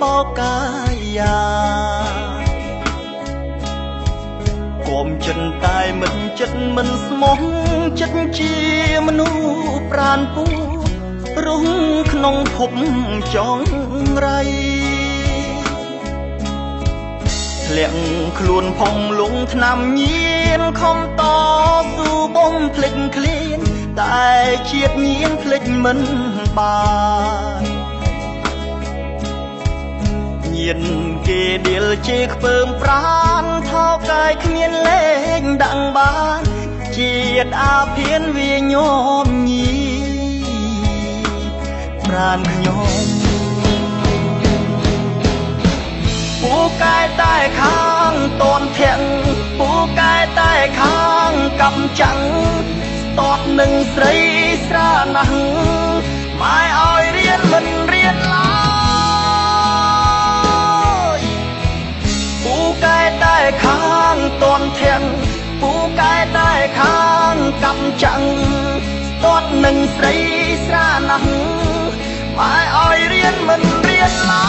បោកកាយាគំចិនតែមិនចិត្តមិនស្មោះចិត្តជាមនុស្សប្រានពូរុងក្នុងភពចងរៃធ្លាក់ខ្លួនផងលងឆ្នាំញៀនខំតស៊ូបំភ្លេចឃ្លានតែជាតិញៀនភ្លេចមិនបាន ញៀនគេដៀលជេខ្ពើមប្រានថោកាយគ្មានលេងដាក់បានជាតិអាភានវាញោមញីប្រានខ្ញុំពូកែតែខាងតនធាក់ពូកែតែខាងកំចាំងតតនឹងស្រីស្រាណាស់ម៉ែ តែខាងតនធាក់ពូកែតែខាងកំចាំងតតនឹងស្រីស្រាណាស់ម៉ែឲ្យរៀនមិនរៀនឡើ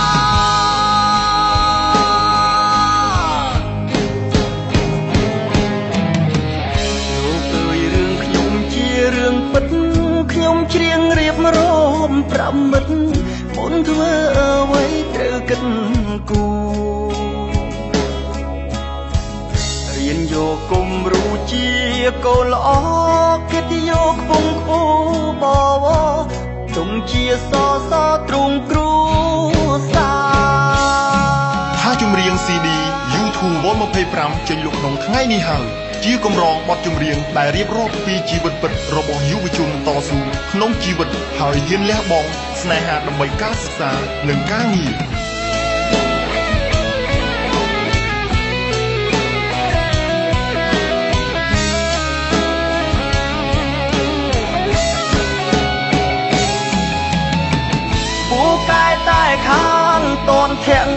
យលោកអើយរឿងខ្ញុំជារឿងពិតខ្ញុំច្រៀងរៀបរាប់ប្រាប់មិត្តមុនធ្វើអ្វីត្រូវគិតគូរ រៀនយកគំរូជាកូនល្អគិតយកខ្ពង់ខ្ពស់បវរទុំជាសសទ្រង់គ្រូសាថាចម្រៀង CD YouTube Vol 25ចេញលក់ក្នុងថ្ងៃនេះហើយជាកម្រងបទចម្រៀងដែលរៀបរាប់ពីជីវិតពិតរបស់យុវជនតស៊ូក្នុងជីវិតហើយហ៊ានលះបង់ស្នេហាដើម្បីការសិក្សានិងការងារ តនធាក់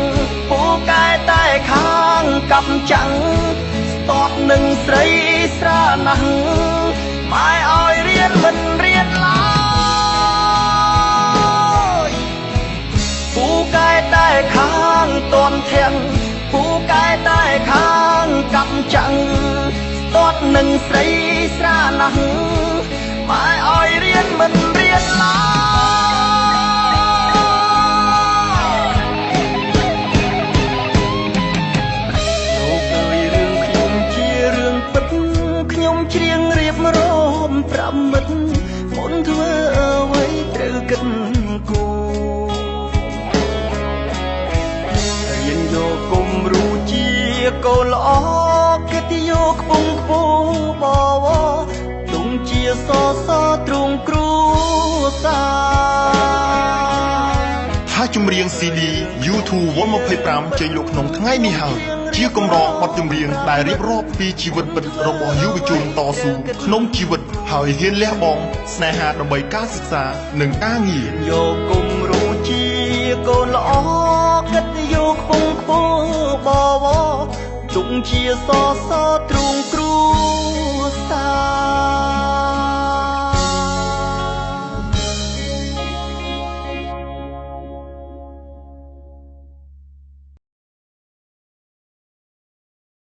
ពូកែតែខាងកំចាំងតតនឹងស្រីស្រាណាស់ម៉ែឲ្យរៀនមិនរៀនឡើយពូកែតែខាងតនធាក់ពូកែតែខាងកំចាំងតតនឹងស្រីស្រាណាស់ម៉ែឲ្យរៀនមិន មិត្តមុនធ្វើអ្វីត្រូវគិតគូររៀនយកគំរូជាកូនល្អគិតយកខ្ពង់ខ្ពស់បវរទុំជាសសទ្រង់គ្រូសាថាចម្រៀង CD YouTube Vol 25ចេញលក់ក្នុងថ្ងៃនេះហើយជាកម្រងបទចម្រៀងដែលរៀបរាប់ពីជីវិតពិតរបស់យុវជនតស៊ូក្នុងជីវិត ហើយហ៊ានលះបង់ស្នេហាដើម្បីការសិក្សានិងការងារយកគំរូជាកូនល្អគិតយកខ្ពង់ខ្ពស់បវរទុំជាសសទ្រង់គ្រូសា